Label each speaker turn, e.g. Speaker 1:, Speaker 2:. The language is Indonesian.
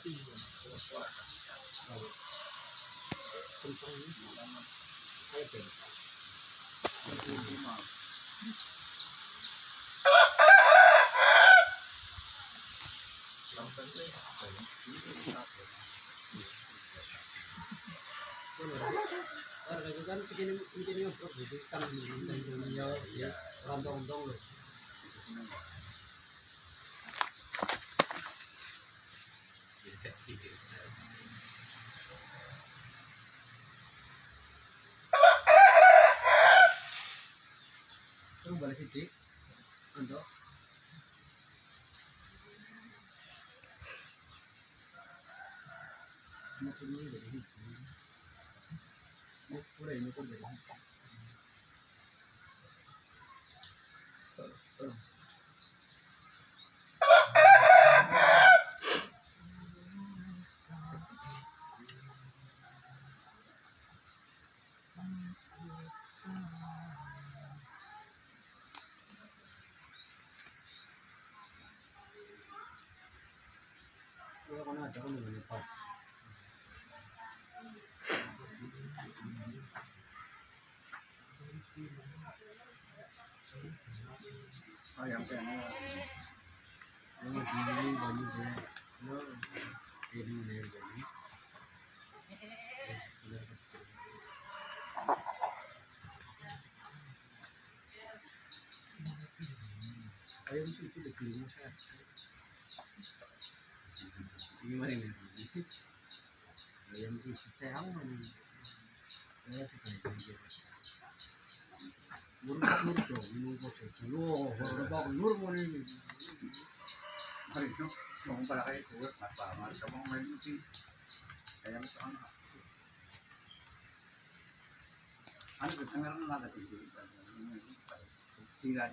Speaker 1: Kan segini segini itu kan ya rantong-rantong loh. City untuk Mau kuliah ini, mau kuliah ini, mau kuliah Oh, yang pengen. Ini banyak Ito, mo siya. Hindi mo rin nandito. Ayaw mo siya, saya. Kaya sa kanila. Murut murut dong, minum kopi. Loh, kalau nur mo rin.
Speaker 2: Hari itu mau pala kayo kuwet mapamal ka mong may muti. Kaya mo sa ano. Ano ko tangan na natin dito. Sila